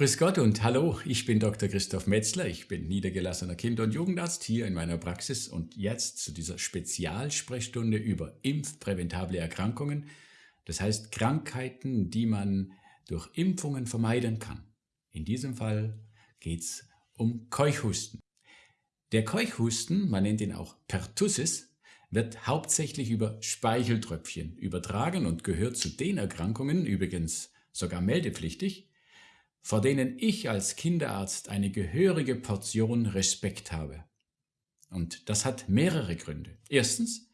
Grüß Gott und hallo, ich bin Dr. Christoph Metzler, ich bin niedergelassener Kinder- und Jugendarzt hier in meiner Praxis und jetzt zu dieser Spezialsprechstunde über impfpräventable Erkrankungen, das heißt Krankheiten, die man durch Impfungen vermeiden kann. In diesem Fall geht es um Keuchhusten. Der Keuchhusten, man nennt ihn auch Pertussis, wird hauptsächlich über Speicheltröpfchen übertragen und gehört zu den Erkrankungen, übrigens sogar meldepflichtig, vor denen ich als Kinderarzt eine gehörige Portion Respekt habe. Und das hat mehrere Gründe. Erstens,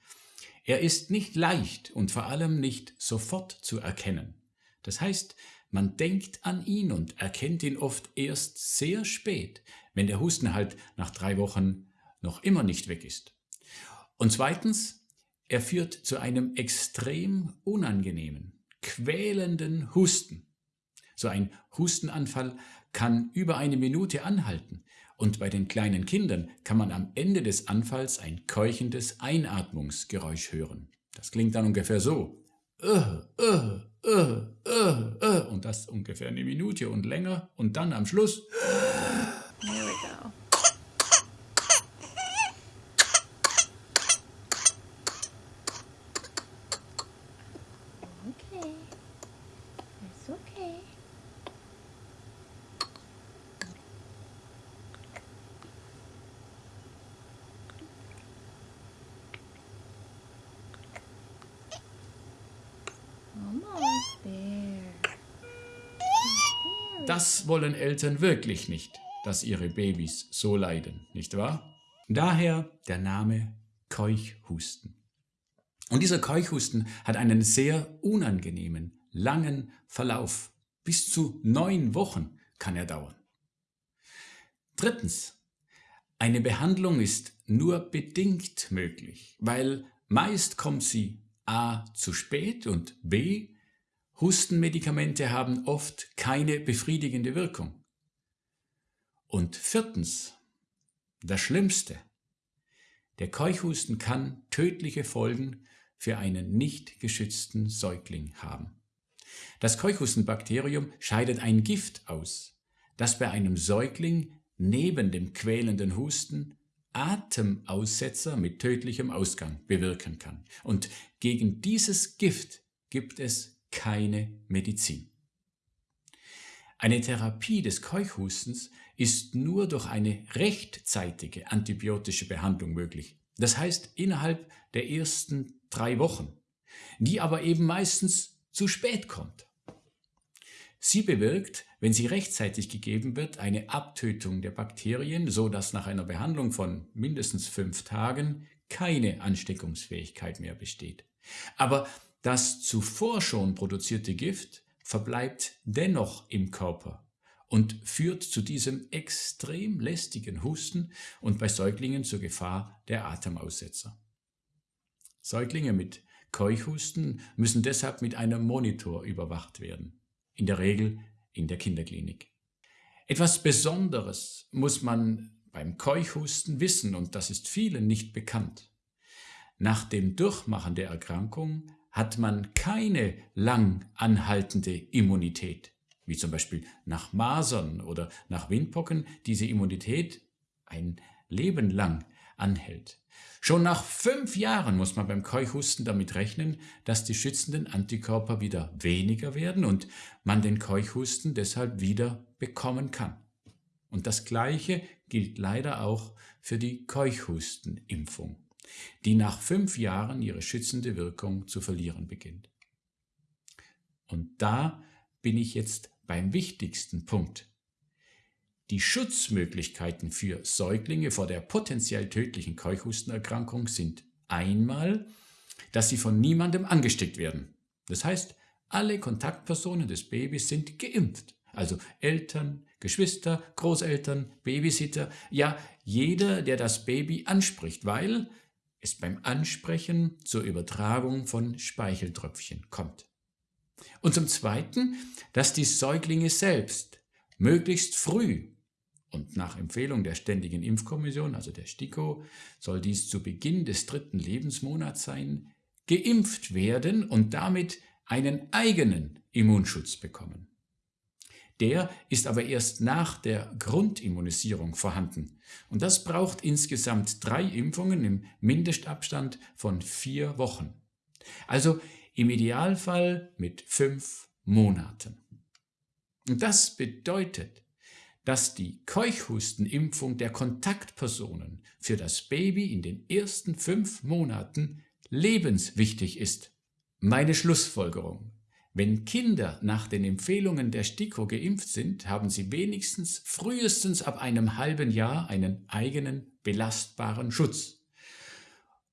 er ist nicht leicht und vor allem nicht sofort zu erkennen. Das heißt, man denkt an ihn und erkennt ihn oft erst sehr spät, wenn der Husten halt nach drei Wochen noch immer nicht weg ist. Und zweitens, er führt zu einem extrem unangenehmen, quälenden Husten. So ein Hustenanfall kann über eine Minute anhalten und bei den kleinen Kindern kann man am Ende des Anfalls ein keuchendes Einatmungsgeräusch hören. Das klingt dann ungefähr so. Uh, uh, uh. Und das ungefähr eine Minute und länger und dann am Schluss. There we go. Das wollen Eltern wirklich nicht, dass ihre Babys so leiden, nicht wahr? Daher der Name Keuchhusten. Und dieser Keuchhusten hat einen sehr unangenehmen, langen Verlauf. Bis zu neun Wochen kann er dauern. Drittens. Eine Behandlung ist nur bedingt möglich, weil meist kommt sie a. zu spät und b. Hustenmedikamente haben oft keine befriedigende Wirkung. Und viertens, das Schlimmste, der Keuchhusten kann tödliche Folgen für einen nicht geschützten Säugling haben. Das Keuchhustenbakterium scheidet ein Gift aus, das bei einem Säugling neben dem quälenden Husten Atemaussetzer mit tödlichem Ausgang bewirken kann. Und gegen dieses Gift gibt es keine Medizin. Eine Therapie des Keuchhustens ist nur durch eine rechtzeitige antibiotische Behandlung möglich. Das heißt innerhalb der ersten drei Wochen, die aber eben meistens zu spät kommt. Sie bewirkt, wenn sie rechtzeitig gegeben wird, eine Abtötung der Bakterien, so dass nach einer Behandlung von mindestens fünf Tagen keine Ansteckungsfähigkeit mehr besteht. Aber das zuvor schon produzierte Gift verbleibt dennoch im Körper und führt zu diesem extrem lästigen Husten und bei Säuglingen zur Gefahr der Atemaussetzer. Säuglinge mit Keuchhusten müssen deshalb mit einem Monitor überwacht werden, in der Regel in der Kinderklinik. Etwas Besonderes muss man beim Keuchhusten wissen und das ist vielen nicht bekannt. Nach dem Durchmachen der Erkrankung hat man keine lang anhaltende Immunität, wie zum Beispiel nach Masern oder nach Windpocken diese Immunität ein Leben lang anhält. Schon nach fünf Jahren muss man beim Keuchhusten damit rechnen, dass die schützenden Antikörper wieder weniger werden und man den Keuchhusten deshalb wieder bekommen kann. Und das Gleiche gilt leider auch für die Keuchhustenimpfung die nach fünf Jahren ihre schützende Wirkung zu verlieren beginnt. Und da bin ich jetzt beim wichtigsten Punkt. Die Schutzmöglichkeiten für Säuglinge vor der potenziell tödlichen Keuchhustenerkrankung sind einmal, dass sie von niemandem angesteckt werden. Das heißt, alle Kontaktpersonen des Babys sind geimpft. Also Eltern, Geschwister, Großeltern, Babysitter, ja jeder, der das Baby anspricht, weil es beim Ansprechen zur Übertragung von Speicheltröpfchen kommt. Und zum Zweiten, dass die Säuglinge selbst möglichst früh und nach Empfehlung der Ständigen Impfkommission, also der STIKO, soll dies zu Beginn des dritten Lebensmonats sein, geimpft werden und damit einen eigenen Immunschutz bekommen. Der ist aber erst nach der Grundimmunisierung vorhanden. Und das braucht insgesamt drei Impfungen im Mindestabstand von vier Wochen. Also im Idealfall mit fünf Monaten. Und das bedeutet, dass die Keuchhustenimpfung der Kontaktpersonen für das Baby in den ersten fünf Monaten lebenswichtig ist. Meine Schlussfolgerung. Wenn Kinder nach den Empfehlungen der STIKO geimpft sind, haben sie wenigstens frühestens ab einem halben Jahr einen eigenen belastbaren Schutz.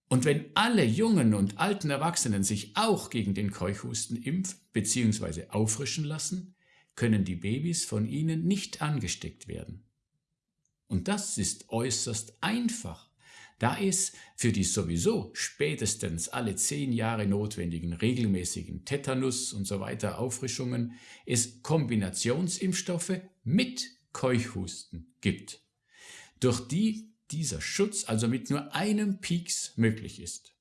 Und wenn alle jungen und alten Erwachsenen sich auch gegen den Keuchhusten impfen bzw. auffrischen lassen, können die Babys von ihnen nicht angesteckt werden. Und das ist äußerst einfach, da es für die sowieso spätestens alle zehn Jahre notwendigen regelmäßigen Tetanus und so weiter Auffrischungen es Kombinationsimpfstoffe mit Keuchhusten gibt, durch die dieser Schutz also mit nur einem Pieks möglich ist.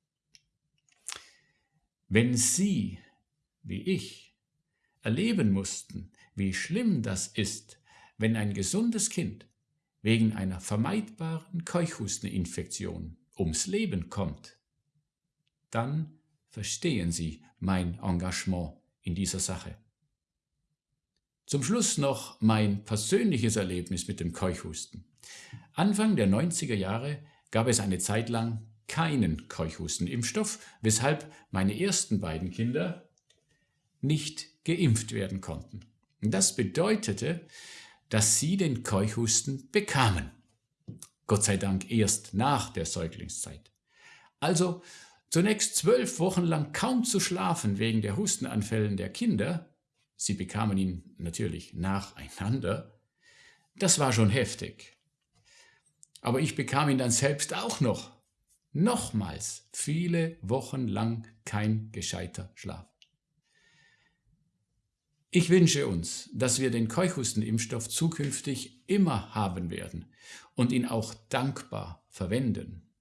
Wenn Sie, wie ich, erleben mussten, wie schlimm das ist, wenn ein gesundes Kind wegen einer vermeidbaren Keuchhusteninfektion ums Leben kommt, dann verstehen Sie mein Engagement in dieser Sache. Zum Schluss noch mein persönliches Erlebnis mit dem Keuchhusten. Anfang der 90er Jahre gab es eine Zeit lang keinen Keuchhustenimpfstoff, weshalb meine ersten beiden Kinder nicht geimpft werden konnten. Das bedeutete, dass sie den Keuchhusten bekamen. Gott sei Dank erst nach der Säuglingszeit. Also zunächst zwölf Wochen lang kaum zu schlafen wegen der Hustenanfällen der Kinder, sie bekamen ihn natürlich nacheinander, das war schon heftig. Aber ich bekam ihn dann selbst auch noch. Nochmals viele Wochen lang kein gescheiter Schlaf. Ich wünsche uns, dass wir den Keuchhustenimpfstoff zukünftig immer haben werden und ihn auch dankbar verwenden.